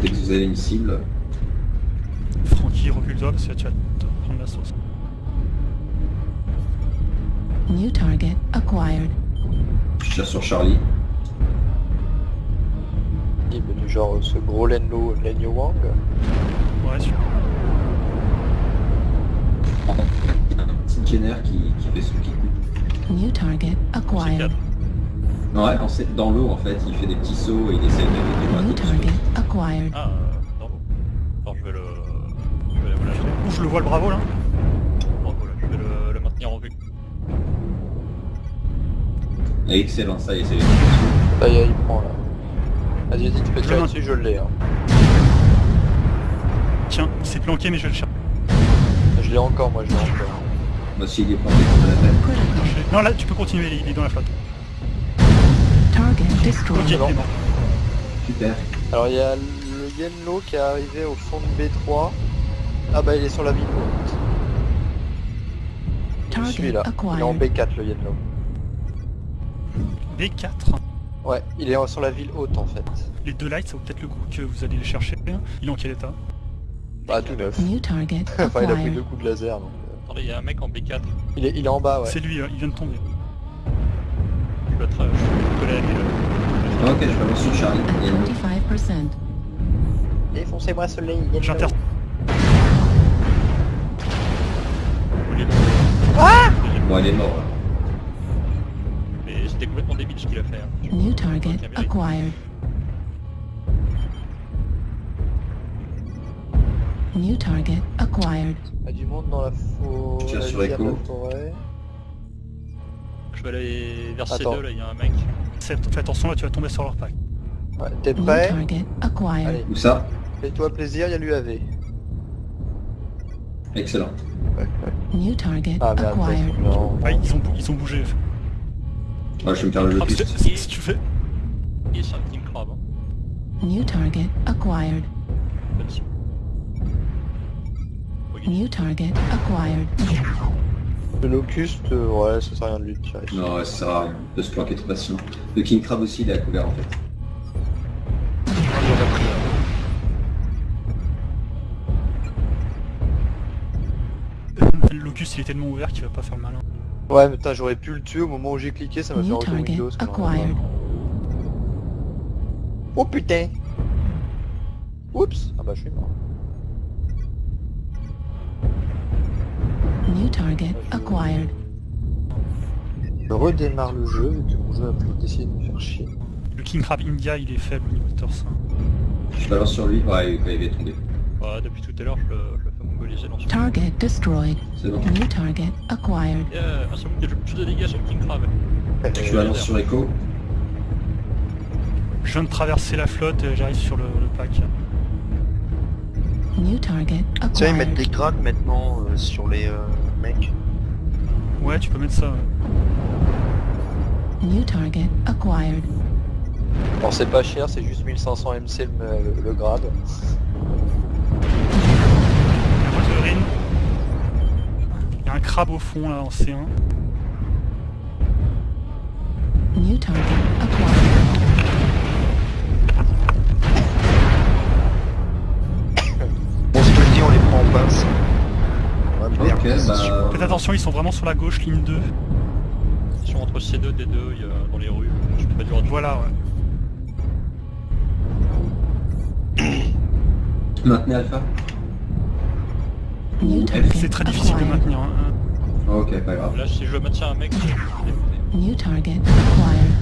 dès que vous avez une cible. Francky, recule-toi parce que tu vas te prendre la sauce. New target acquired. Je tire sur Charlie. Il est du genre ce gros Lenlo, Lenyo Wang. Ouais, super. Petite Jenner qui, qui fait son petit coup. New target acquired. 4. Ouais, quand c'est dans l'eau en fait, il fait des petits sauts et il essaie de target. Ah, euh, dans l'eau. Alors je vais le... Je vais le lâcher. Ouh, je le vois le bravo là Bravo là, je vais le, le maintenir en vue. Ah, excellent, ça y est, c'est les Ça y est, il prend là. Vas-y, vas-y, tu peux tirer Je dessus, je l'ai. Hein. Tiens, il s'est planqué mais je vais le chercher. Je l'ai encore, moi je l'ai encore. Moi aussi, il est planté contre la tête. Non là, tu peux continuer, il est dans la flotte. Ok. Super. Alors il y a le Yenlo qui est arrivé au fond de B3. Ah bah il est sur la ville haute. Target Celui-là. Il est en acquired. B4 le Yenlo. B4. Ouais, il est sur la ville haute en fait. Les deux lights, ça vaut peut-être le coup que vous allez les chercher. Il est en quel état Bah tout neuf. New target enfin il a pris deux coups de laser donc. euh, Attendez, il y a un mec en B4. Il, est, il est en bas ouais. C'est lui, euh, il vient de tomber. Je Ok, je balance sur Charlie. Il est At 25%. Défoncez-moi soleil, J'inter... Il est bon. Il est mort là. Mais c'était complètement débile ce qu'il a fait. hein. New target acquired. New target acquired. Il y a du monde dans la forêt. Tiens, sur la forêt. Je vais aller vers Attends. C2, là, il y a un mec. Fais attention là, tu vas tomber sur leur pack. Ouais, T'es New prêt target acquired. Allez, Où ça fais-toi plaisir, il y a l'UAV. Excellent. Ouais, ouais. New target Ah merde, acquired. non. Ouais, ils ont, bou- ils ont bougé. Ah, je vais me faire le Ah, que locus. si si tu fais... Il est sur un team crab. Hein. New target acquired. New target acquired. Le locust, euh, ouais, ça sert à rien de lui tirer. Non, ça sert à rien de se planquer trop facilement. Le King Crab aussi, il est à couvert en fait. Le locus il est tellement ouvert qu'il va pas faire le malin. Ouais, mais putain, j'aurais pu le tuer au moment où j'ai cliqué, ça m'a fait target Windows. quand même. acquired. Oh putain Oups Ah bah je suis mort. New target acquired. Je redémarre le jeu, vu que mon jeu a pu essayer de me faire chier. Le King Crab India il est faible au niveau de torse. Je balance sur lui. Ouais, il est tombé. Ouais, depuis tout à l'heure, je le, je le fais mongoliser dans son... Target destroyed. C'est bon. New target acquired. Ah, c'est bon, de dégâts sur le King Crab. Je balance sur Echo. Je viens de traverser la flotte et j'arrive sur le, le pack. New target Tiens, ils mettent acquired. des grades maintenant euh, sur les euh, mecs. Ouais, tu peux mettre ça. ouais. New target acquired. Alors c'est pas cher, c'est juste 1500 MC le, le- le grade. Il y a un crabe au fond là en C1. New target acquired. Bon, on les prend en pince. Bah... Faites attention, ils sont vraiment sur la gauche, ligne 2. Ils sont entre C2, D2, il y a, dans les rues. Je fais pas du. Voilà, ouais. Maintenez Alpha. C'est très difficile de maintenir. hein. Ok, pas grave. Là, si je maintiens un mec, je dégoûté. New target acquired.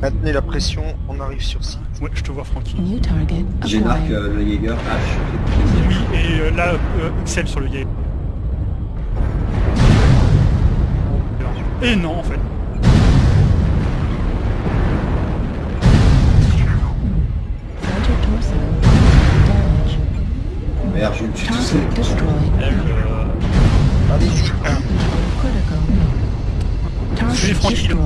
Maintenez la pression, on arrive sur site. Ouais, je te vois, Francky. New target J'ai marqué acquired. euh, le Jaeger H. Oui, et euh, là, euh, Excel sur le gay. Et non, en fait. Merde, je me suis tout seul. Target destroyed.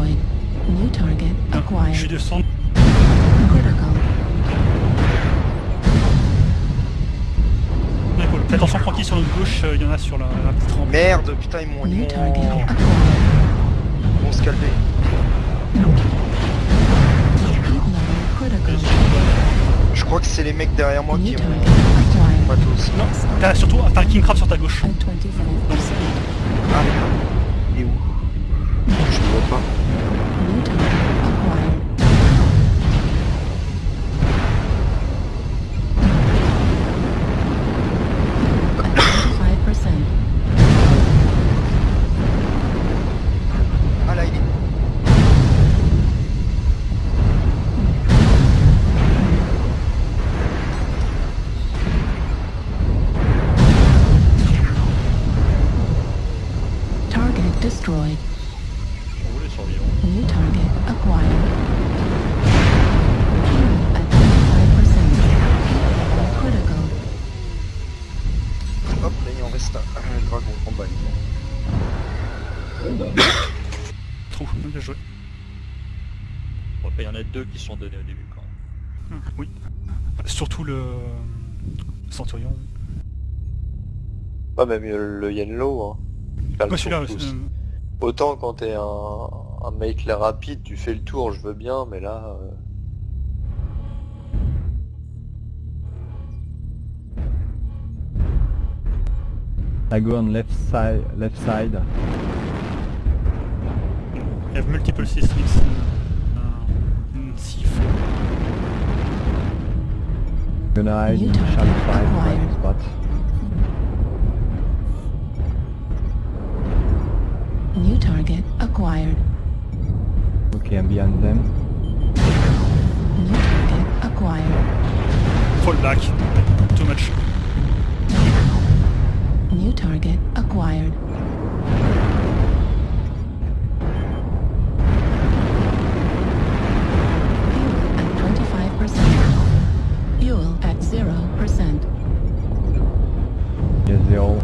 D'accord. Fais attention, Francky, sur notre gauche, euh, il y en a sur la, la petite rampe. Merde, putain, ils m'ont... ils m'ont- vont se calmer. Je crois que c'est les mecs derrière moi qui ont matos. Non, t'as surtout t'as un King Crab sur ta gauche. At 25%. Ah, reste un. Un dragon en bas. Bah, Trou, bien joué. Bon, il y en a deux qui sont donnés au début quand même. Hum, Oui. Surtout le Centurion. Pas même euh, le Yenlo. Hein. Celui-là, euh, Autant quand t'es un, un mec rapide, tu fais le tour, je veux bien, mais là... euh, I go on left side. Left side. I have multiple seismics in, uh, in C4. Gonna hide New in target shallow side acquired. private spot. New target acquired. Okay, I'm behind them. New target acquired. Fall back. Too much. Target acquired. Fuel at 25%. Fuel at 0%. Yes, they're all,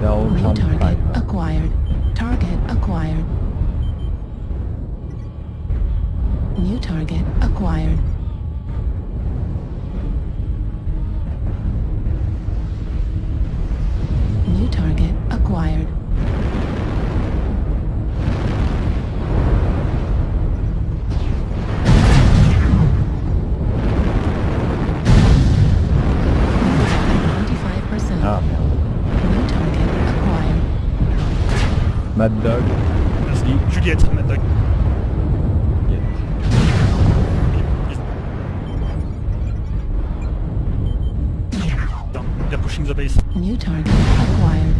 they're all New target acquired. Target acquired. New target acquired. Mad Dog. Merci. Juliette, Mad Dog. Yes. Down. They're pushing the base. New target acquired.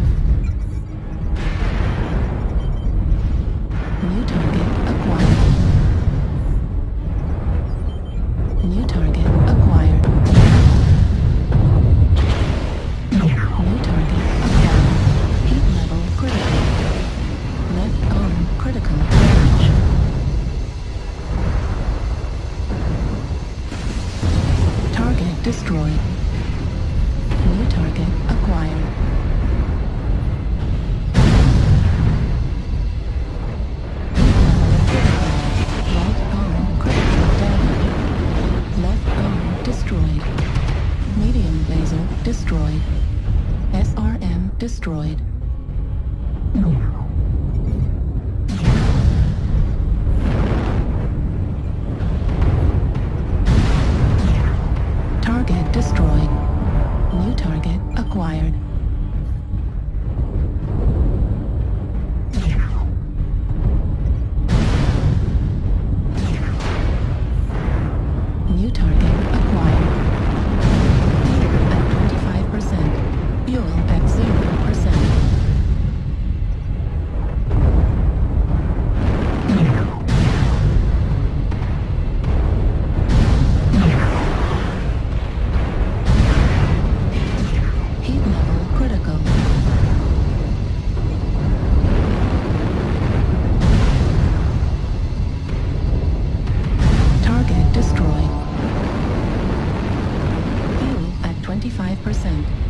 Destroyed. New target acquired. Destroyed. Medium laser destroyed. SRM destroyed. percent.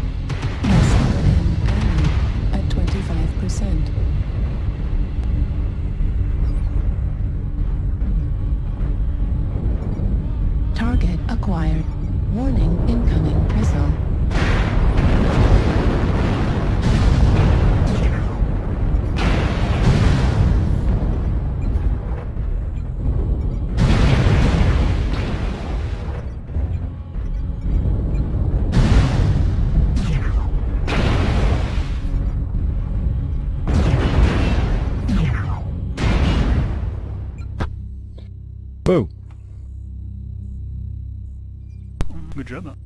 Oh Good job.